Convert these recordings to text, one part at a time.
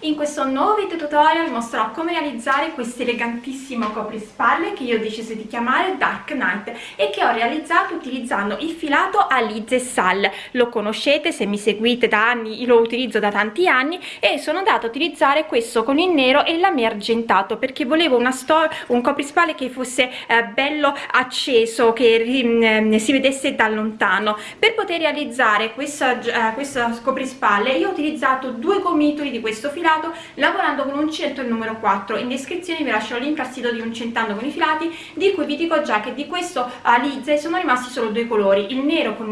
in questo nuovo video tutorial mostrerò come realizzare questo elegantissimo coprispalle che io ho deciso di chiamare Dark Knight e che ho realizzato utilizzando il filato Alize Sal. Lo conoscete se mi seguite da anni lo utilizzo da tanti anni e sono andata a utilizzare questo con il nero e lame argentato perché volevo un coprispalle che fosse eh, bello acceso che eh, si vedesse da lontano. Per poter realizzare questa, eh, questo coprispalle io ho utilizzato due gomitoli di questo filato lavorando con uncinetto il numero 4 in descrizione vi lascio il link al sito di Uncentando con i filati di cui vi dico già che di questo alize sono rimasti solo due colori il nero con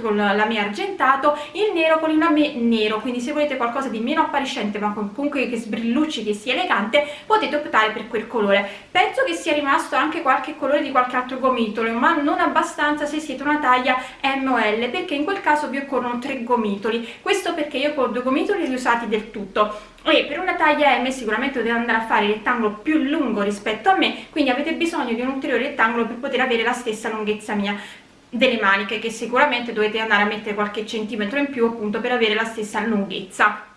con lame argentato il nero con il lame nero. Quindi se volete qualcosa di meno appariscente ma comunque che sbrillucci che sia elegante potete optare per quel colore. Penso che sia rimasto anche qualche colore di qualche altro gomitolo ma non abbastanza se siete una taglia M o L perché in quel caso vi occorrono tre gomitoli. Questo perché io con due gomitoli li usati del tutto e per una taglia M sicuramente dovete andare a fare il rettangolo più lungo rispetto a me quindi avete bisogno di un ulteriore rettangolo per poter avere la stessa lunghezza mia delle maniche che sicuramente dovete andare a mettere qualche centimetro in più appunto per avere la stessa lunghezza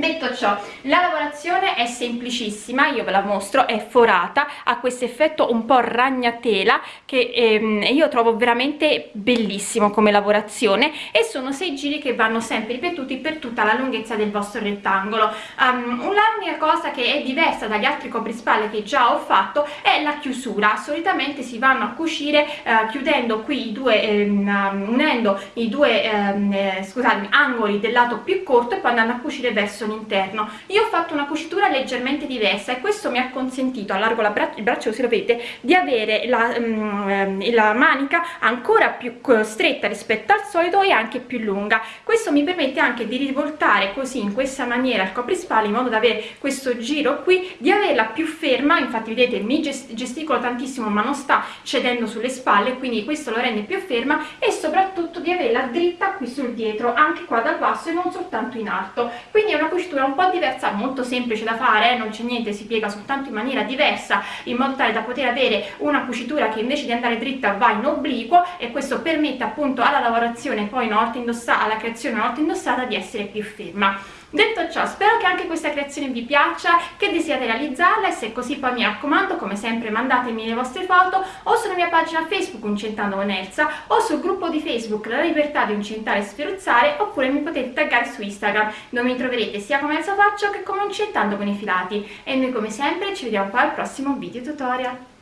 detto ciò la lavorazione è semplicissima io ve la mostro è forata ha questo effetto un po ragnatela che ehm, io trovo veramente bellissimo come lavorazione e sono sei giri che vanno sempre ripetuti per tutta la lunghezza del vostro rettangolo. Um, un'unica cosa che è diversa dagli altri coprispalle che già ho fatto è la chiusura. Solitamente si vanno a cucire uh, chiudendo qui i due ehm, unendo i due ehm, eh, scusatemi angoli del lato più corto e poi andando a cucire verso l'interno io ho fatto una cucitura leggermente diversa e questo mi ha consentito allargo la bra il braccio così lo vedete di avere la, um, la manica ancora più stretta rispetto al solito e anche più lunga. Questo mi permette anche di rivoltare così in questa maniera il coprispalle in modo da avere questo giro qui di averla più ferma. Infatti vedete mi gesticolo tantissimo ma non sta cedendo sulle spalle quindi questo lo rende più ferma e soprattutto di averla dritta qui sul dietro anche qua dal basso e non soltanto in alto. Quindi è una cucitura un po' diversa molto semplice da fare non c'è niente si piega soltanto in maniera diversa in modo tale da poter avere una cucitura che invece di andare dritta va in obliquo e questo permette appunto alla lavorazione poi una volta indossata alla creazione una volta indossata di essere più ferma detto ciò spero che anche questa creazione vi piaccia che desiate realizzarla e se così poi mi raccomando come sempre mandatemi le vostre foto o sulla mia pagina facebook Uncentando con Elsa o sul gruppo di facebook La Libertà di Uncentare e Sferuzzare oppure mi potete taggare su Instagram dove mi troverete sia come Elsa Faccio che come Uncentando con i filati. E noi come sempre ci vediamo poi al prossimo video tutorial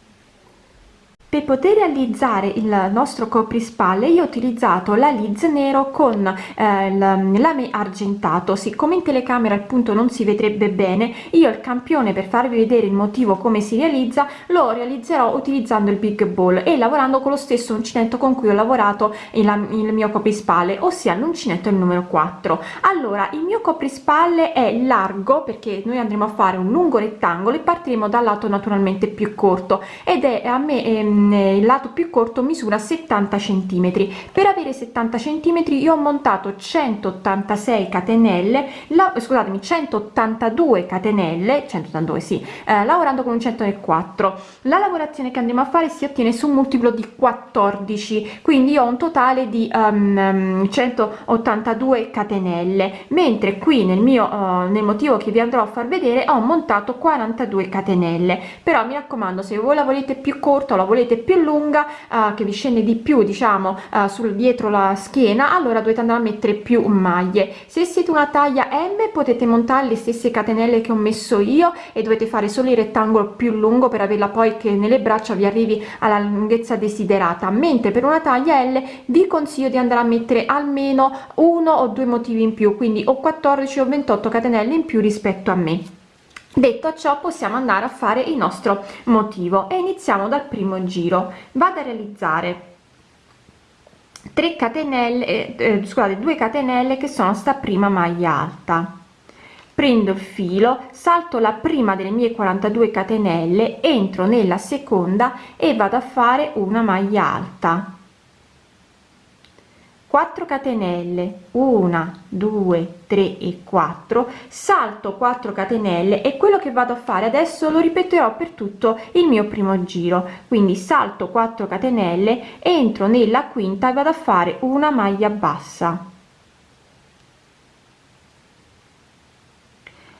per poter realizzare il nostro coprispalle io ho utilizzato la liz nero con eh, lame argentato. Siccome in telecamera appunto non si vedrebbe bene io il campione per farvi vedere il motivo come si realizza lo realizzerò utilizzando il big ball e lavorando con lo stesso uncinetto con cui ho lavorato il, il mio coprispalle ossia l'uncinetto il numero 4 allora il mio coprispalle è largo perché noi andremo a fare un lungo rettangolo e partiremo dal lato naturalmente più corto ed è a me ehm, il lato più corto misura 70 centimetri. Per avere 70 centimetri io ho montato 186 catenelle la, scusatemi 182 catenelle 182 sì eh, lavorando con un 104 la lavorazione che andremo a fare si ottiene su un multiplo di 14 quindi ho un totale di um, 182 catenelle mentre qui nel mio uh, nel motivo che vi andrò a far vedere ho montato 42 catenelle. Però mi raccomando se voi la volete più corta o la volete più lunga uh, che vi scende di più diciamo uh, sul dietro la schiena allora dovete andare a mettere più maglie. Se siete una taglia m potete montare le stesse catenelle che ho messo io e dovete fare solo il rettangolo più lungo per averla poi che nelle braccia vi arrivi alla lunghezza desiderata. Mentre per una taglia l vi consiglio di andare a mettere almeno uno o due motivi in più quindi o 14 o 28 catenelle in più rispetto a me detto ciò possiamo andare a fare il nostro motivo e iniziamo dal primo giro. Vado a realizzare 3 catenelle eh, eh scusate 2 catenelle che sono sta prima maglia alta. Prendo il filo salto la prima delle mie 42 catenelle entro nella seconda e vado a fare una maglia alta 4 catenelle 1 2 3 e 4 salto 4 catenelle e quello che vado a fare adesso lo ripeterò per tutto il mio primo giro. Quindi salto 4 catenelle entro nella quinta e vado a fare una maglia bassa.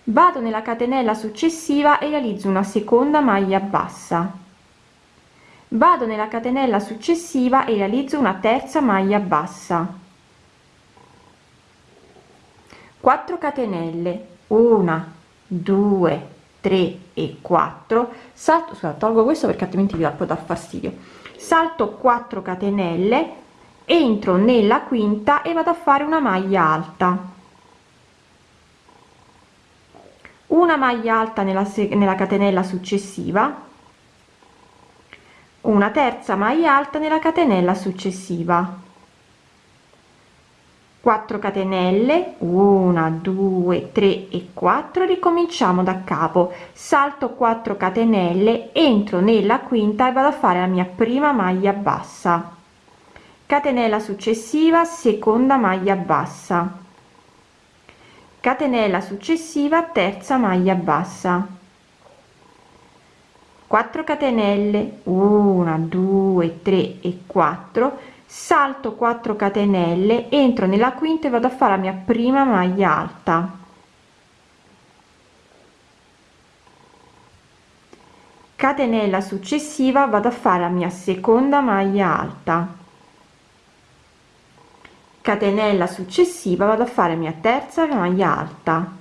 Vado nella catenella successiva e realizzo una seconda maglia bassa vado nella catenella successiva e realizzo una terza maglia bassa. 4 catenelle. 1 2 3 e 4 salto sulla tolgo questo perché altrimenti vi può fastidio. Salto 4 catenelle entro nella quinta e vado a fare una maglia alta. Una maglia alta nella, nella catenella successiva una terza maglia alta nella catenella successiva. 4 catenelle 1 2 3 e 4 ricominciamo da capo. Salto 4 catenelle entro nella quinta e vado a fare la mia prima maglia bassa. Catenella successiva seconda maglia bassa. Catenella successiva terza maglia bassa 4 catenelle 1 2 3 e 4 salto 4 catenelle entro nella quinta e vado a fare la mia prima maglia alta. Catenella successiva vado a fare la mia seconda maglia alta. Catenella successiva vado a fare mia terza maglia alta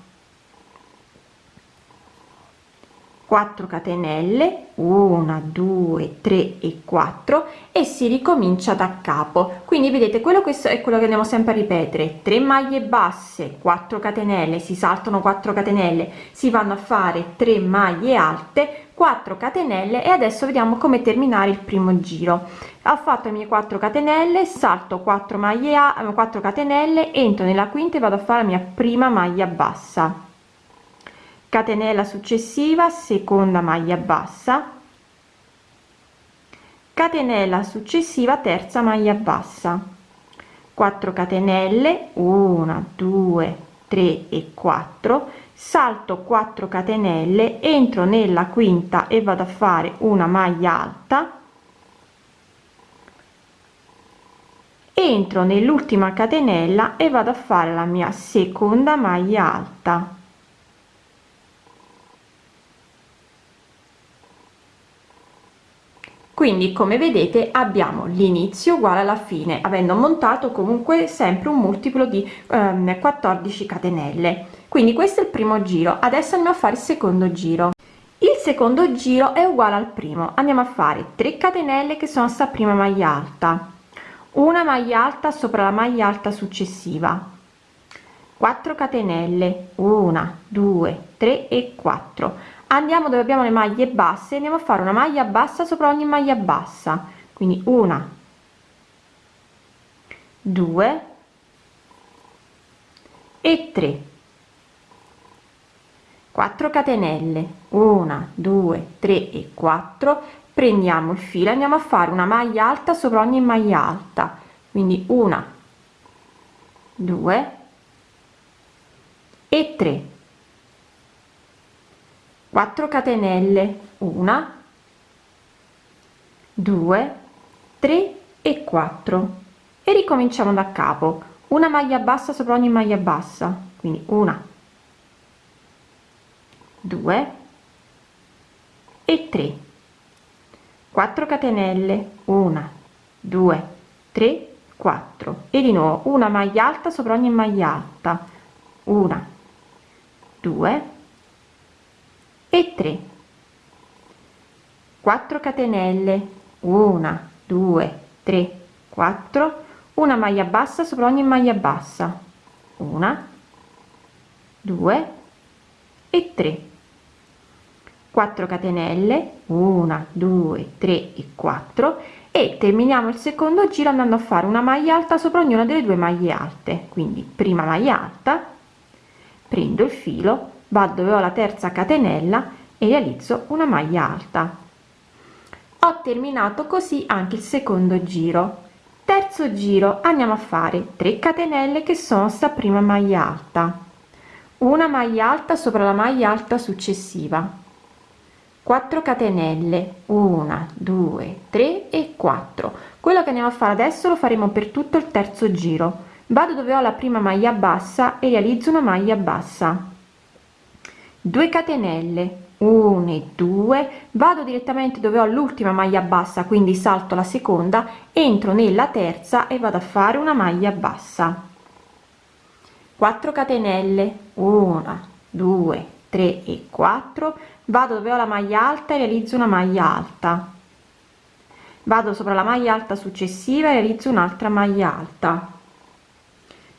4 catenelle 1 2 3 e 4 e si ricomincia da capo. Quindi vedete quello questo è quello che andiamo sempre a ripetere. 3 maglie basse 4 catenelle si saltano 4 catenelle si vanno a fare 3 maglie alte 4 catenelle e adesso vediamo come terminare il primo giro. Ho fatto le mie 4 catenelle salto 4 maglie a 4 catenelle entro nella quinta e vado a fare la mia prima maglia bassa catenella successiva seconda maglia bassa. Catenella successiva terza maglia bassa. 4 catenelle 1 2 3 e 4 salto 4 catenelle entro nella quinta e vado a fare una maglia alta. Entro nell'ultima catenella e vado a fare la mia seconda maglia alta quindi come vedete abbiamo l'inizio uguale alla fine avendo montato comunque sempre un multiplo di ehm, 14 catenelle. Quindi questo è il primo giro. Adesso andiamo a fare il secondo giro. Il secondo giro è uguale al primo. Andiamo a fare 3 catenelle che sono sta prima maglia alta. Una maglia alta sopra la maglia alta successiva. 4 catenelle. 1 2 3 e 4 andiamo dove abbiamo le maglie basse andiamo a fare una maglia bassa sopra ogni maglia bassa. Quindi una due e 3 4 catenelle. 1 2 3 e 4 prendiamo il filo andiamo a fare una maglia alta sopra ogni maglia alta. Quindi una 2 e 3 4 catenelle 1 2 3 e 4 e ricominciamo da capo. Una maglia bassa sopra ogni maglia bassa. Quindi una 2 e 3 4 catenelle 1 2 3 4 e di nuovo una maglia alta sopra ogni maglia alta. Una 2 e 3 4 catenelle. 1 2 3 4 una maglia bassa sopra ogni maglia bassa. Una 2 e 3 4 catenelle. 1 2 3 e 4 e terminiamo il secondo giro andando a fare una maglia alta sopra ognuna delle due maglie alte. Quindi prima maglia alta prendo il filo vado dove ho la terza catenella e realizzo una maglia alta. Ho terminato così anche il secondo giro. Terzo giro andiamo a fare 3 catenelle che sono sta prima maglia alta. Una maglia alta sopra la maglia alta successiva. 4 catenelle 1 2 3 e 4 quello che andiamo a fare adesso lo faremo per tutto il terzo giro. Vado dove ho la prima maglia bassa e realizzo una maglia bassa 2 catenelle 1 e 2 vado direttamente dove ho l'ultima maglia bassa quindi salto la seconda entro nella terza e vado a fare una maglia bassa. 4 catenelle 1 2 3 e 4 vado dove ho la maglia alta e realizzo una maglia alta. Vado sopra la maglia alta successiva e realizzo un'altra maglia alta.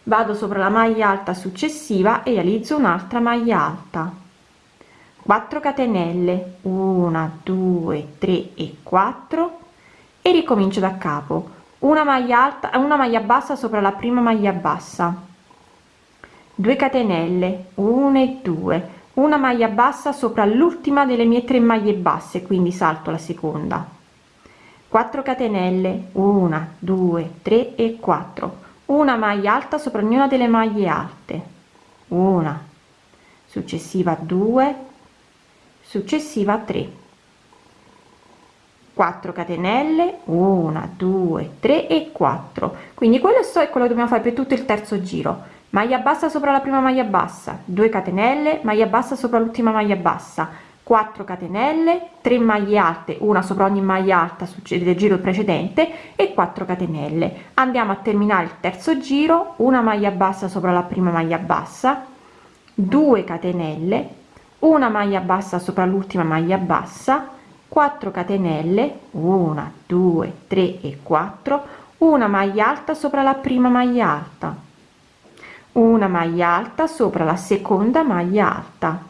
Vado sopra la maglia alta successiva e realizzo un'altra maglia alta 4 catenelle. 1 2 3 e 4 e ricomincio da capo. Una maglia alta una maglia bassa sopra la prima maglia bassa. 2 catenelle. 1 e 2 una maglia bassa sopra l'ultima delle mie tre maglie basse quindi salto la seconda. 4 catenelle. 1 2 3 e 4 una maglia alta sopra ognuna delle maglie alte. Una. Successiva 2 successiva 3 4 catenelle 1 2 3 e 4 quindi quello è quello che dobbiamo fare per tutto il terzo giro. Maglia bassa sopra la prima maglia bassa 2 catenelle maglia bassa sopra l'ultima maglia bassa. 4 catenelle 3 maglie alte una sopra ogni maglia alta succede del giro precedente e 4 catenelle. Andiamo a terminare il terzo giro una maglia bassa sopra la prima maglia bassa 2 catenelle una maglia bassa sopra l'ultima maglia bassa 4 catenelle 1 2 3 e 4 una maglia alta sopra la prima maglia alta una maglia alta sopra la seconda maglia alta.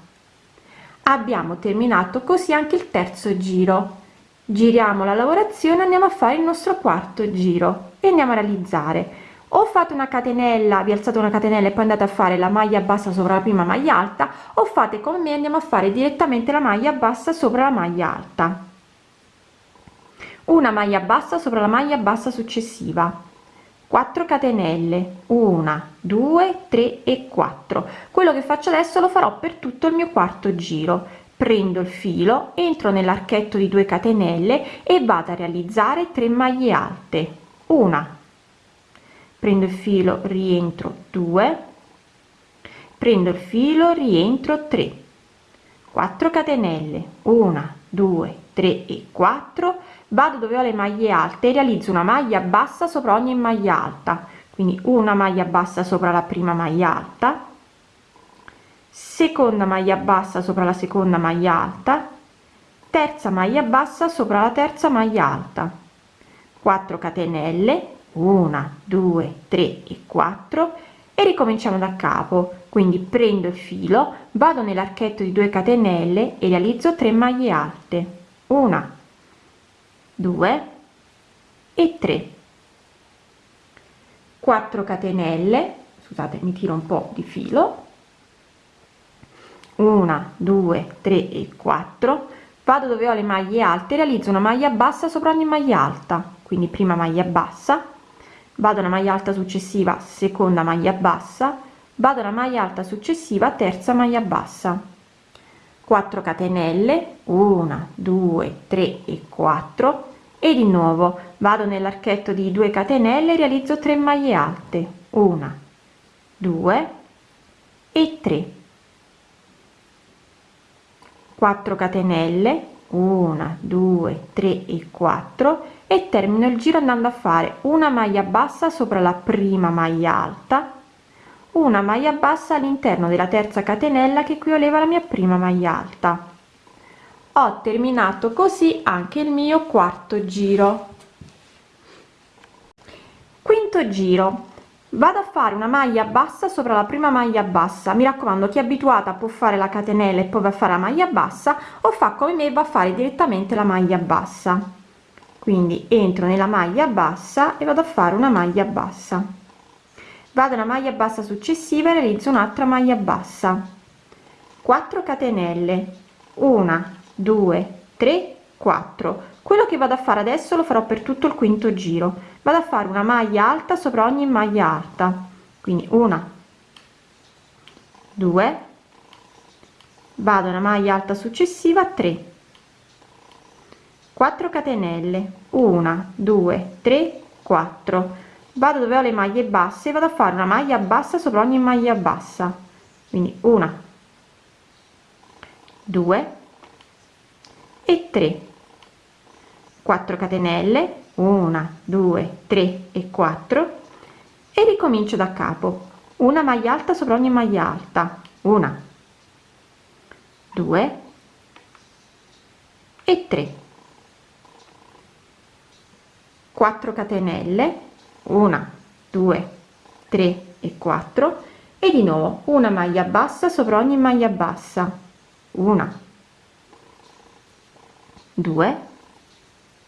Abbiamo terminato così anche il terzo giro. Giriamo la lavorazione andiamo a fare il nostro quarto giro e andiamo a realizzare o fate una catenella vi alzate una catenella e poi andate a fare la maglia bassa sopra la prima maglia alta o fate come me andiamo a fare direttamente la maglia bassa sopra la maglia alta. Una maglia bassa sopra la maglia bassa successiva. 4 catenelle. 1 2 3 e 4 quello che faccio adesso lo farò per tutto il mio quarto giro. Prendo il filo entro nell'archetto di 2 catenelle e vado a realizzare 3 maglie alte. Una prendo il filo rientro 2 prendo il filo rientro 3 4 catenelle. 1 2 3 e 4 vado dove ho le maglie alte e realizzo una maglia bassa sopra ogni maglia alta. Quindi una maglia bassa sopra la prima maglia alta. Seconda maglia bassa sopra la seconda maglia alta. Terza maglia bassa sopra la terza maglia alta. 4 catenelle 1 2 3 e 4 e ricominciamo da capo. Quindi prendo il filo vado nell'archetto di 2 catenelle e realizzo 3 maglie alte. Una 2 e 3 4 catenelle scusate mi tiro un po di filo. 1 2 3 e 4 vado dove ho le maglie alte realizzo una maglia bassa sopra ogni maglia alta. Quindi prima maglia bassa vado una maglia alta successiva seconda maglia bassa vado una maglia alta successiva terza maglia bassa. 4 catenelle 1 2 3 e 4 e di nuovo vado nell'archetto di 2 catenelle realizzo 3 maglie alte. 1 2 e 3 4 catenelle 1 2 3 e 4 e termino il giro andando a fare una maglia bassa sopra la prima maglia alta una maglia bassa all'interno della terza catenella che equivaleva alla mia prima maglia alta. Ho terminato così anche il mio quarto giro. Quinto giro. Vado a fare una maglia bassa sopra la prima maglia bassa. Mi raccomando chi è abituata può fare la catenella e poi va a fare la maglia bassa o fa come me va a fare direttamente la maglia bassa quindi entro nella maglia bassa e vado a fare una maglia bassa. Vado una maglia bassa successiva e realizzo un'altra maglia bassa. 4 catenelle. Una 2 3 4 quello che vado a fare adesso lo farò per tutto il quinto giro. Vado a fare una maglia alta sopra ogni maglia alta. Quindi una 2 vado una maglia alta successiva 3 4 catenelle. 1 2 3 4 vado dove ho le maglie basse vado a fare una maglia bassa sopra ogni maglia bassa. Quindi una 2 e 3 4 catenelle. 1 2 3 e 4 e ricomincio da capo. Una maglia alta sopra ogni maglia alta. Una 2 e 3 4 catenelle 1 2 3 e 4 e di nuovo una maglia bassa sopra ogni maglia bassa una 2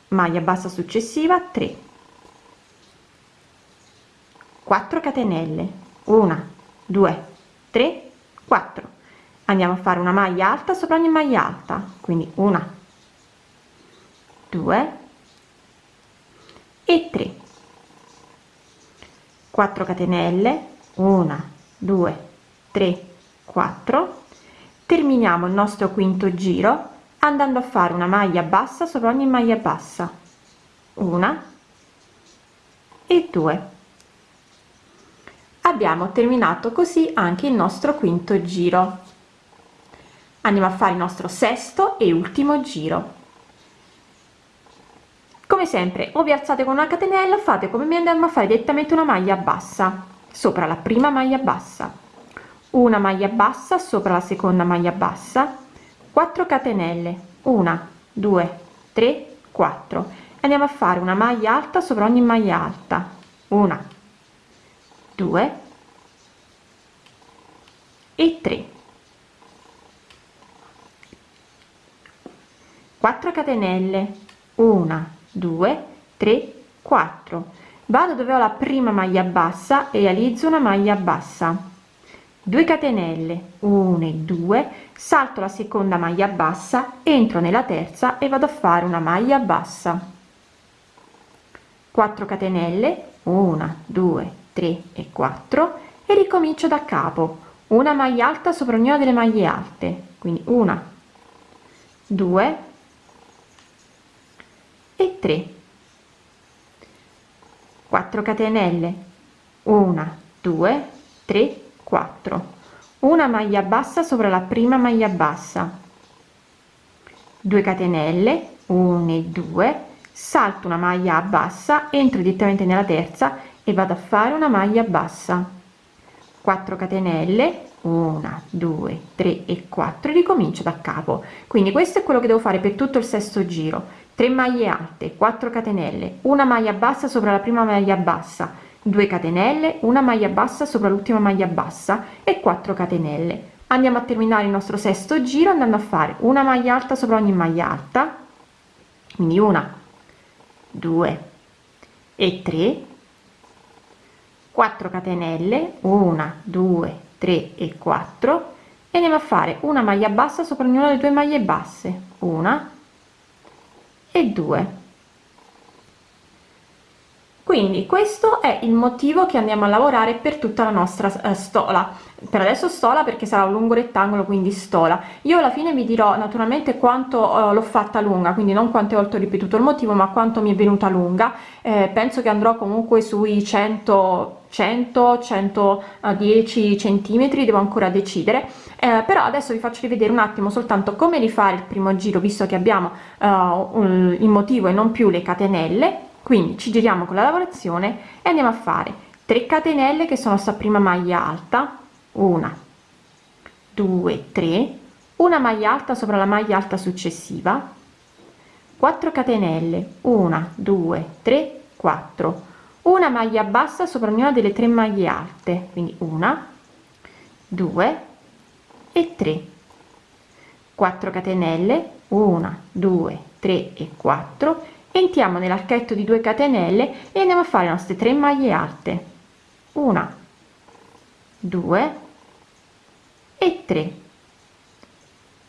maglia bassa successiva 3 4 catenelle 1 2 3 4 andiamo a fare una maglia alta sopra ogni maglia alta quindi una 2 e 3 4 catenelle 1 2 3 4 terminiamo il nostro quinto giro andando a fare una maglia bassa sopra ogni maglia bassa. Una e due. Abbiamo terminato così anche il nostro quinto giro. Andiamo a fare il nostro sesto e ultimo giro come sempre o vi alzate con una catenella fate come mi andiamo a fare direttamente una maglia bassa sopra la prima maglia bassa. Una maglia bassa sopra la seconda maglia bassa. 4 catenelle. 1 2 3 4 andiamo a fare una maglia alta sopra ogni maglia alta. Una 2 e 3 4 catenelle. 1 2 3 4 vado dove ho la prima maglia bassa e realizzo una maglia bassa. 2 catenelle 1 e 2 salto la seconda maglia bassa entro nella terza e vado a fare una maglia bassa. 4 catenelle 1 2 3 e 4 e ricomincio da capo. Una maglia alta sopra ognuna delle maglie alte quindi una. 2 e 3 4 catenelle. 1 2 3 4 una maglia bassa sopra la prima maglia bassa. 2 catenelle 1 e 2 salto una maglia bassa entro direttamente nella terza e vado a fare una maglia bassa. 4 catenelle 1 2 3 e 4 ricomincio da capo. Quindi questo è quello che devo fare per tutto il sesto giro 3 maglie alte 4 catenelle una maglia bassa sopra la prima maglia bassa 2 catenelle una maglia bassa sopra l'ultima maglia bassa e 4 catenelle. Andiamo a terminare il nostro sesto giro andando a fare una maglia alta sopra ogni maglia alta quindi una 2 e 3 4 catenelle 1 2 3 e 4 e andiamo a fare una maglia bassa sopra ognuna delle due maglie basse una e 2 quindi questo è il motivo che andiamo a lavorare per tutta la nostra eh, stola. Per adesso stola perché sarà un lungo rettangolo quindi stola. Io alla fine vi dirò naturalmente quanto eh, l'ho fatta lunga quindi non quante volte ho ripetuto il motivo ma quanto mi è venuta lunga. Eh, penso che andrò comunque sui 100 100 110 centimetri devo ancora decidere. Eh, però adesso vi faccio rivedere un attimo soltanto come rifare il primo giro visto che abbiamo uh, un, il motivo e non più le catenelle quindi ci giriamo con la lavorazione e andiamo a fare 3 catenelle che sono sta prima maglia alta una 2 3 una maglia alta sopra la maglia alta successiva 4 catenelle 1 2 3 4 una maglia bassa sopra ognuna delle tre maglie alte quindi una 2 e 3 4 catenelle 1 2 3 e 4 entriamo nell'archetto di 2 catenelle e andiamo a fare le nostre tre maglie alte. Una 2 e 3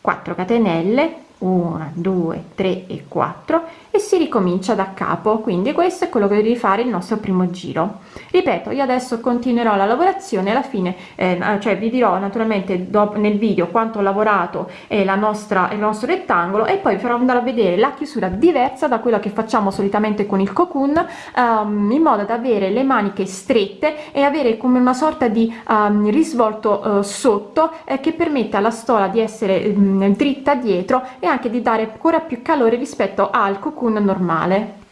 4 catenelle 1 2 3 e 4 e si ricomincia da capo. Quindi questo è quello che devi fare il nostro primo giro. Ripeto io adesso continuerò la lavorazione alla fine eh, cioè vi dirò naturalmente dopo nel video quanto ho lavorato eh, la nostra il nostro rettangolo e poi farò andare a vedere la chiusura diversa da quella che facciamo solitamente con il cocoon um, in modo da avere le maniche strette e avere come una sorta di um, risvolto uh, sotto eh, che permette alla stola di essere um, dritta dietro anche di dare ancora più calore rispetto al cocoon normale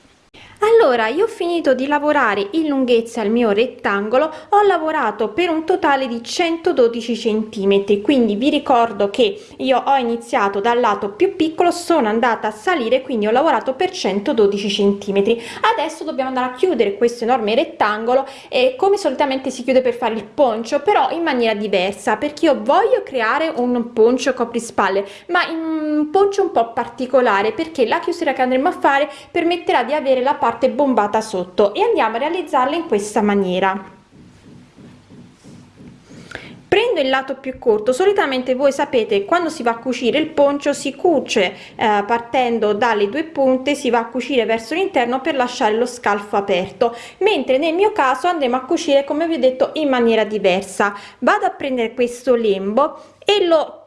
allora io ho finito di lavorare in lunghezza il mio rettangolo ho lavorato per un totale di 112 centimetri quindi vi ricordo che io ho iniziato dal lato più piccolo sono andata a salire quindi ho lavorato per 112 centimetri. Adesso dobbiamo andare a chiudere questo enorme rettangolo e come solitamente si chiude per fare il poncio però in maniera diversa perché io voglio creare un poncio coprispalle ma un poncio un po particolare perché la chiusura che andremo a fare permetterà di avere la parte parte bombata sotto e andiamo a realizzarla in questa maniera. Prendo il lato più corto solitamente voi sapete quando si va a cucire il poncio si cuce eh, partendo dalle due punte si va a cucire verso l'interno per lasciare lo scalfo aperto mentre nel mio caso andremo a cucire come vi ho detto in maniera diversa. Vado a prendere questo lembo e lo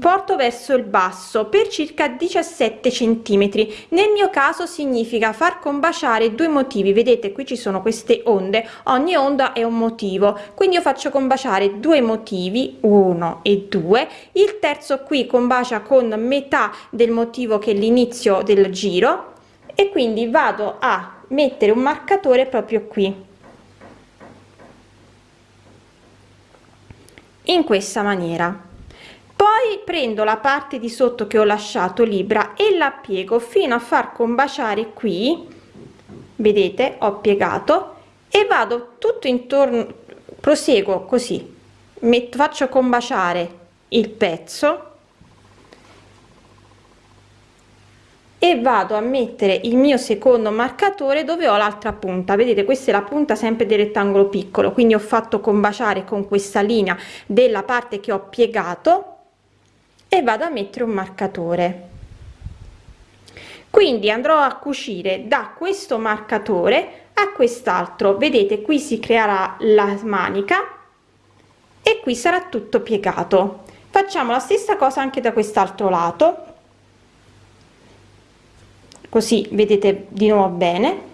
porto verso il basso per circa 17 centimetri. Nel mio caso significa far combaciare due motivi. Vedete qui ci sono queste onde. Ogni onda è un motivo. Quindi io faccio combaciare due motivi uno e due. Il terzo qui combacia con metà del motivo che l'inizio del giro. E quindi vado a mettere un marcatore proprio qui. In questa maniera poi prendo la parte di sotto che ho lasciato libera e la piego fino a far combaciare qui. Vedete ho piegato e vado tutto intorno proseguo così. Metto faccio combaciare il pezzo e vado a mettere il mio secondo marcatore dove ho l'altra punta. Vedete questa è la punta sempre del rettangolo piccolo quindi ho fatto combaciare con questa linea della parte che ho piegato e vado a mettere un marcatore. Quindi andrò a cucire da questo marcatore a quest'altro. Vedete qui si creerà la manica e qui sarà tutto piegato. Facciamo la stessa cosa anche da quest'altro lato. Così vedete di nuovo bene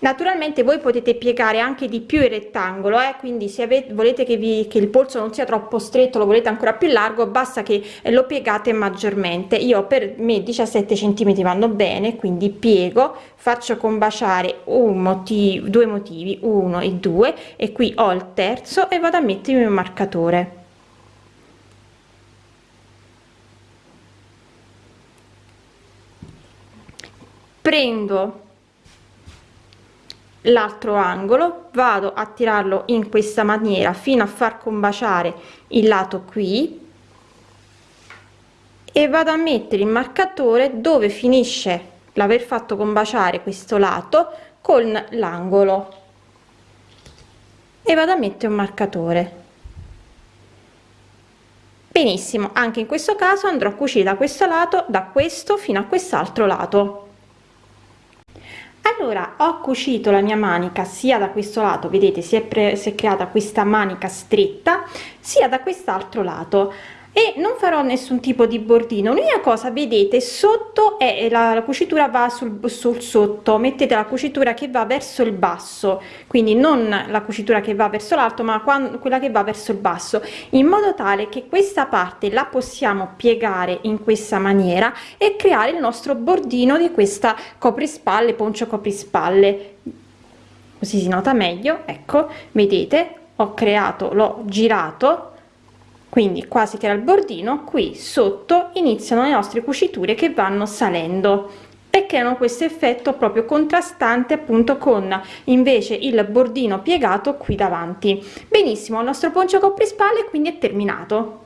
naturalmente voi potete piegare anche di più il rettangolo eh? quindi se avete volete che vi che il polso non sia troppo stretto lo volete ancora più largo basta che lo piegate maggiormente io per me 17 centimetri vanno bene quindi piego faccio combaciare un motivo due motivi uno e due e qui ho il terzo e vado a mettermi un marcatore prendo l'altro angolo vado a tirarlo in questa maniera fino a far combaciare il lato qui e vado a mettere il marcatore dove finisce l'aver fatto combaciare questo lato con l'angolo. E vado a mettere un marcatore. Benissimo anche in questo caso andrò a cucire da questo lato da questo fino a quest'altro lato allora ho cucito la mia manica sia da questo lato vedete si è, si è creata questa manica stretta sia da quest'altro lato e non farò nessun tipo di bordino. L'unica cosa vedete sotto è la, la cucitura va sul, sul sotto. Mettete la cucitura che va verso il basso. Quindi non la cucitura che va verso l'alto ma quando, quella che va verso il basso. In modo tale che questa parte la possiamo piegare in questa maniera e creare il nostro bordino di questa coprispalle poncio coprispalle. Così si nota meglio ecco. Vedete ho creato l'ho girato quindi quasi che era il bordino qui sotto iniziano le nostre cuciture che vanno salendo. E creano questo effetto proprio contrastante appunto con invece il bordino piegato qui davanti. Benissimo il nostro poncio copprispalle quindi è terminato